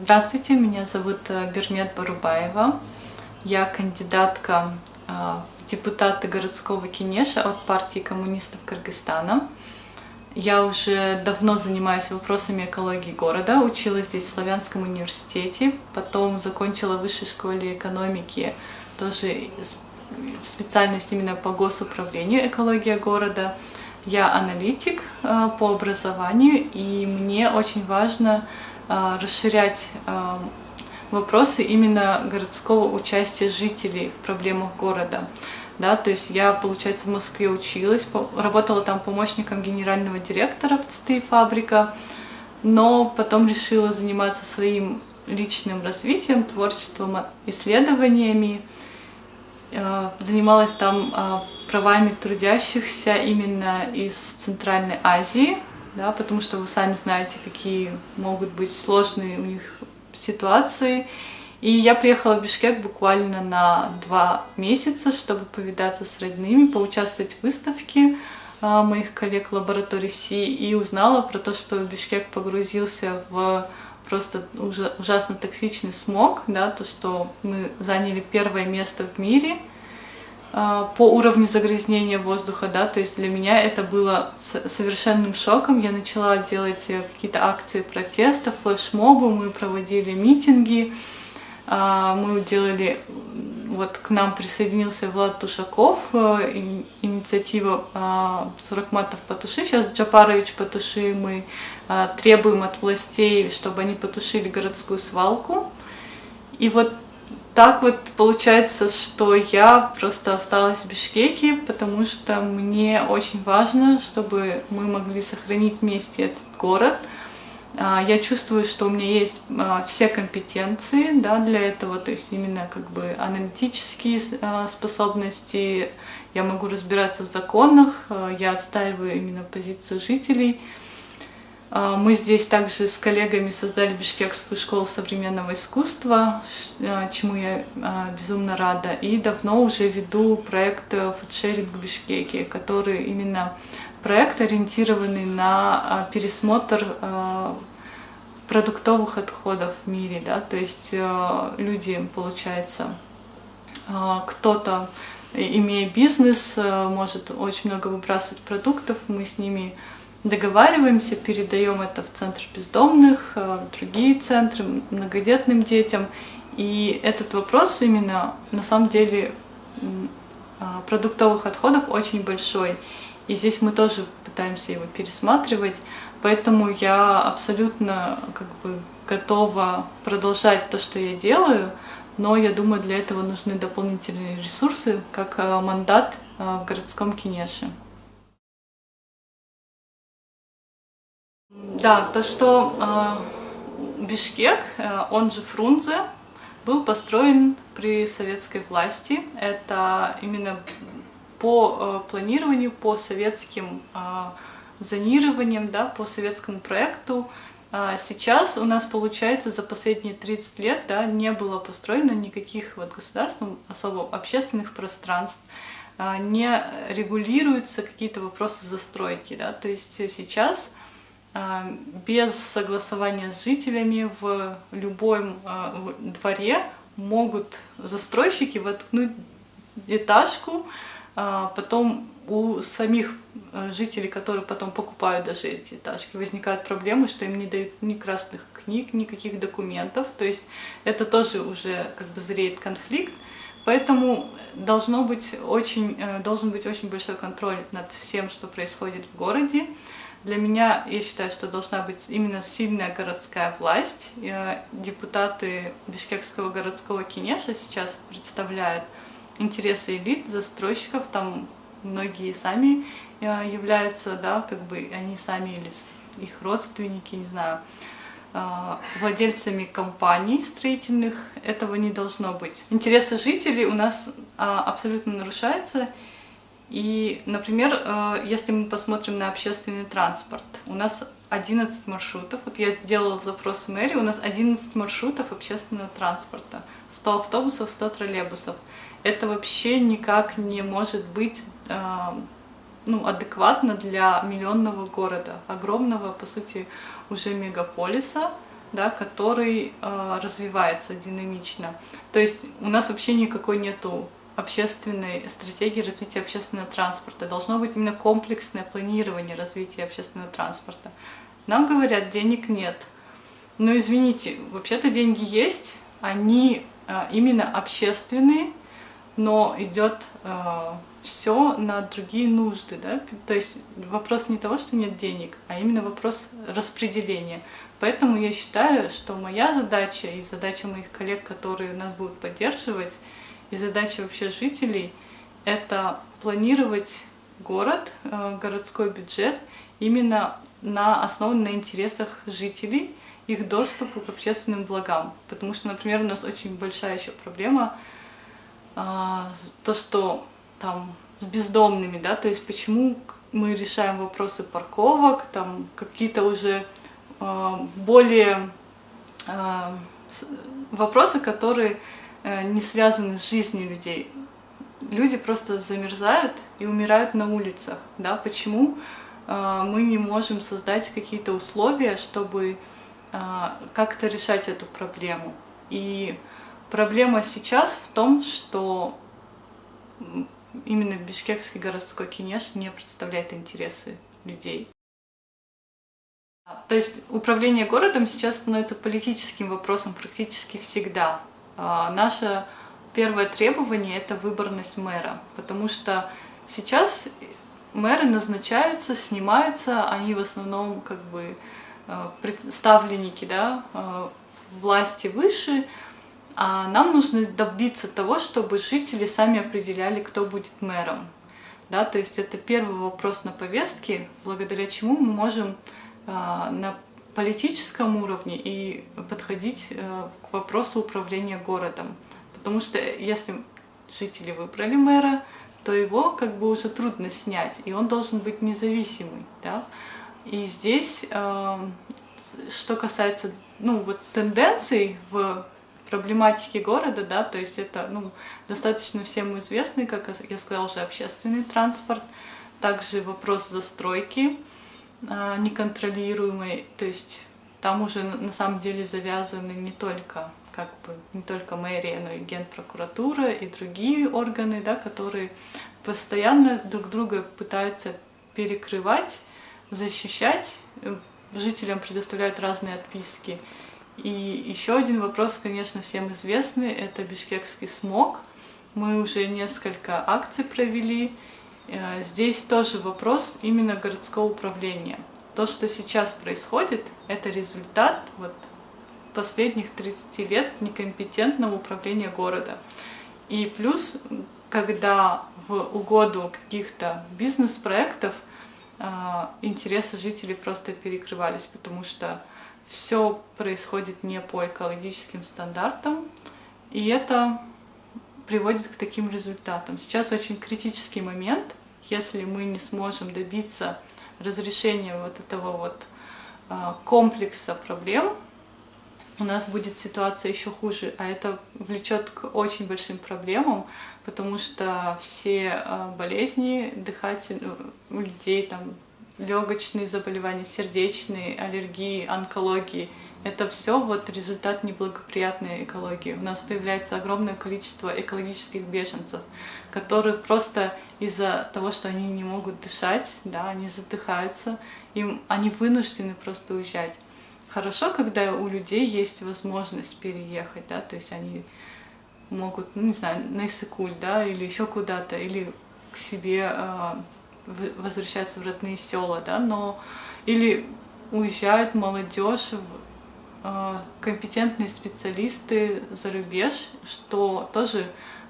Здравствуйте, меня зовут э, Бермет Барубаева. Я кандидатка э, в депутаты городского Кинеша от партии коммунистов Кыргызстана. Я уже давно занимаюсь вопросами экологии города, училась здесь в Славянском университете, потом закончила в высшей школе экономики, тоже специальность именно по госуправлению экология города. Я аналитик э, по образованию, и мне очень важно расширять а, вопросы именно городского участия жителей в проблемах города. Да, то есть я, получается, в Москве училась, работала там помощником генерального директора в ЦТИ фабрика, но потом решила заниматься своим личным развитием, творчеством, исследованиями. А, занималась там правами трудящихся именно из Центральной Азии, да, потому что вы сами знаете, какие могут быть сложные у них ситуации. И я приехала в Бишкек буквально на два месяца, чтобы повидаться с родными, поучаствовать в выставке а, моих коллег лаборатории Си и узнала про то, что Бишкек погрузился в просто ужасно токсичный смог, да, то, что мы заняли первое место в мире – по уровню загрязнения воздуха, да, то есть для меня это было совершенным шоком. Я начала делать э, какие-то акции протеста, флешмобы, мы проводили митинги, а, мы делали, вот к нам присоединился Влад Тушаков, э, инициатива 40 а, матов потуши, сейчас Джапарович потуши, мы требуем от властей, чтобы они потушили городскую свалку. И вот так вот получается, что я просто осталась в Бишкеке, потому что мне очень важно, чтобы мы могли сохранить вместе этот город. А, я чувствую, что у меня есть а, все компетенции да, для этого, то есть именно как бы аналитические а, способности, я могу разбираться в законах, я отстаиваю именно позицию жителей. А, мы здесь также с коллегами создали Бишкекскую школу современного искусства, а, чему я а, безумно рада. И давно уже веду проект фудшеринг в Бишкеке, который именно проект, ориентированный на пересмотр продуктовых отходов в мире. Да? То есть люди, получается, кто-то, имея бизнес, может очень много выбрасывать продуктов, мы с ними договариваемся, передаем это в центр бездомных, э, в другие центры, многодетным детям. И этот вопрос именно на самом деле а, продуктовых отходов очень большой. И здесь мы тоже пытаемся его пересматривать. Поэтому я абсолютно как бы готова продолжать то, что я делаю, но я думаю, для этого нужны дополнительные ресурсы, как э, мандат э, в городском кинеше. Да, то, что э, Бишкек, э, он же Фрунзе, был построен при советской власти. Это именно по э, планированию, по советским э, зонированиям, да, по советскому проекту. А сейчас у нас получается за последние 30 лет да, не было построено никаких вот государством особо общественных пространств, а, не регулируются какие-то вопросы застройки. Да, то есть сейчас без согласования с жителями в любом а, дворе могут застройщики воткнуть этажку, а, потом у самих жителей, которые потом покупают даже эти этажки, возникают проблемы, что им не дают ни красных книг, никаких документов. То есть это тоже уже как бы зреет конфликт. Поэтому должно быть очень, э, должен быть очень большой контроль над всем, что происходит в городе. Для меня, я считаю, что должна быть именно сильная городская власть. Депутаты Бишкекского городского кинеша сейчас представляют интересы элит, застройщиков, там многие сами э, являются, да, как бы они сами или их родственники, не знаю, э, владельцами компаний строительных, этого не должно быть. Интересы жителей у нас а, абсолютно нарушаются, и, например, э, если мы посмотрим на общественный транспорт, у нас 11 маршрутов, вот я сделала запрос в мэрии, у нас 11 маршрутов общественного транспорта, 100 автобусов, 100 троллейбусов. Это вообще никак не может быть э, ну, адекватно для миллионного города, огромного, по сути, уже мегаполиса, да, который э, развивается динамично. То есть у нас вообще никакой нету общественной стратегии развития общественного транспорта. Должно быть именно комплексное планирование развития общественного транспорта. Нам говорят, денег нет. Но извините, вообще-то деньги есть, они э, именно общественные, но идет э, все на другие нужды, да, то есть вопрос не того, что нет денег, а именно вопрос распределения. Поэтому я считаю, что моя задача и задача моих коллег, которые нас будут поддерживать, и задача вообще жителей — это планировать город, э, городской бюджет именно на основан на интересах жителей, их доступу к общественным благам. Потому что, например, у нас очень большая еще проблема а, то, что там с бездомными, да, то есть почему мы решаем вопросы парковок, там какие-то уже а, более а, вопросы, которые э, не связаны с жизнью людей. Люди просто замерзают и умирают на улицах, да, почему мы не можем создать какие-то условия, чтобы как-то решать эту проблему. И Проблема сейчас в том, что именно Бишкекский городской кинеш не представляет интересы людей. То есть управление городом сейчас становится политическим вопросом практически всегда. А, наше первое требование — это выборность мэра, потому что сейчас мэры назначаются, снимаются, они в основном как бы а, представленники да, а, власти выше, а нам нужно добиться того, чтобы жители сами определяли, кто будет мэром. Да, то есть это первый вопрос на повестке, благодаря чему мы можем а, на политическом уровне и подходить а, к вопросу управления городом. Потому что если жители выбрали мэра, то его как бы уже трудно снять, и он должен быть независимый. Да? И здесь, э, что касается ну, вот, тенденций в проблематики города, да, то есть это ну, достаточно всем известный, как я сказала уже, общественный транспорт, также вопрос застройки неконтролируемой, то есть там уже на самом деле завязаны не только как бы не только мэрия, но и генпрокуратура и другие органы, да, которые постоянно друг друга пытаются перекрывать, защищать, жителям предоставляют разные отписки. И еще один вопрос, конечно, всем известный, это бишкекский смог. Мы уже несколько акций провели. Э, здесь тоже вопрос именно городского управления. То, что сейчас происходит, это результат вот последних 30 лет некомпетентного управления города. И плюс, когда в угоду каких-то бизнес-проектов э, интересы жителей просто перекрывались, потому что все происходит не по экологическим стандартам, и это приводит к таким результатам. Сейчас очень критический момент, если мы не сможем добиться разрешения вот этого вот а, комплекса проблем, у нас будет ситуация еще хуже, а это влечет к очень большим проблемам, потому что все а, болезни дыхательные у людей там легочные заболевания, сердечные, аллергии, онкологии. Это все вот результат неблагоприятной экологии. У нас появляется огромное количество экологических беженцев, которые просто из-за того, что они не могут дышать, да, они задыхаются, им, они вынуждены просто уезжать. Хорошо, когда у людей есть возможность переехать, да, то есть они могут, ну, не знаю, на Иссыкуль, да, или еще куда-то, или к себе а, возвращаются в родные села, да, но или уезжают молодежь, э, компетентные специалисты за рубеж, что тоже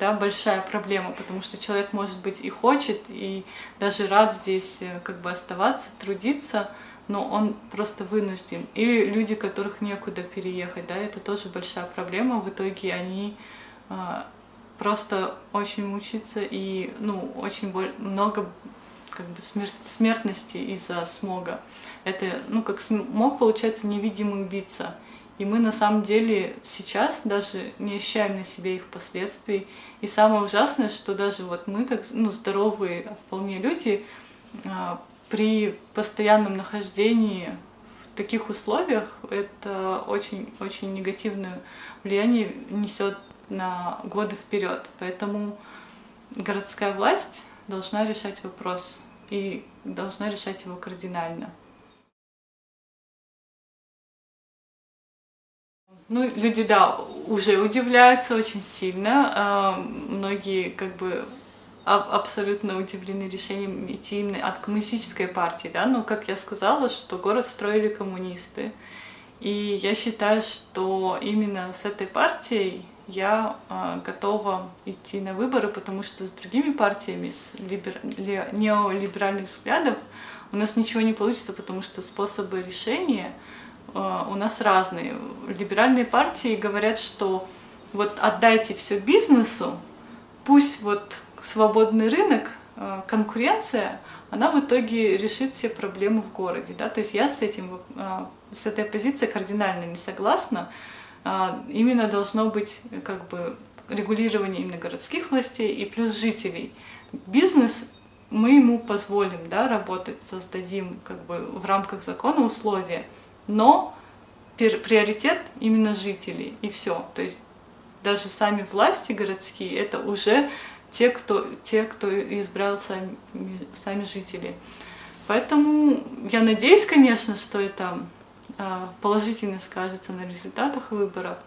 да, большая проблема, потому что человек, может быть, и хочет, и даже рад здесь э, как бы оставаться, трудиться, но он просто вынужден. Или люди, которых некуда переехать, да, это тоже большая проблема. В итоге они э, просто очень мучаются и, ну, очень много как бы смерть, смертности из-за смога. Это, ну, как смог, получается, невидимый убийца. И мы на самом деле сейчас даже не ощущаем на себе их последствий. И самое ужасное, что даже вот мы, как ну, здоровые вполне люди, а, при постоянном нахождении в таких условиях это очень-очень негативное влияние несет на годы вперед. Поэтому городская власть должна решать вопрос и должна решать его кардинально. Ну, люди, да, уже удивляются очень сильно. А, многие как бы абсолютно удивлены решением идти именно от коммунистической партии, да, но, как я сказала, что город строили коммунисты. И я считаю, что именно с этой партией я э, готова идти на выборы, потому что с другими партиями, с либер... неолиберальных взглядов, у нас ничего не получится, потому что способы решения Э, у нас разные. Либеральные партии говорят, что вот отдайте все бизнесу, пусть вот свободный рынок, э, конкуренция, она в итоге решит все проблемы в городе. Да? То есть я с, этим, э, с этой позицией кардинально не согласна. Именно должно быть как бы регулирование именно городских властей и плюс жителей. Бизнес мы ему позволим да, работать, создадим как бы в рамках закона условия но приоритет именно жителей, и все. То есть даже сами власти городские, это уже те, кто, те, кто избрал сами, сами жители. Поэтому я надеюсь, конечно, что это а, положительно скажется на результатах выборов.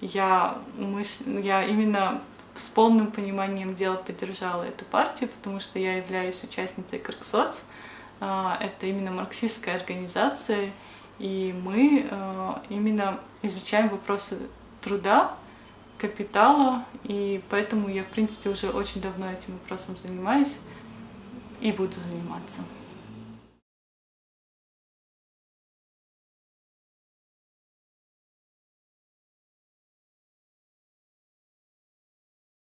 Я, мысль, я именно с полным пониманием дела поддержала эту партию, потому что я являюсь участницей Крксоц. А, это именно марксистская организация, и мы э, именно изучаем вопросы труда, капитала, и поэтому я, в принципе, уже очень давно этим вопросом занимаюсь и буду заниматься.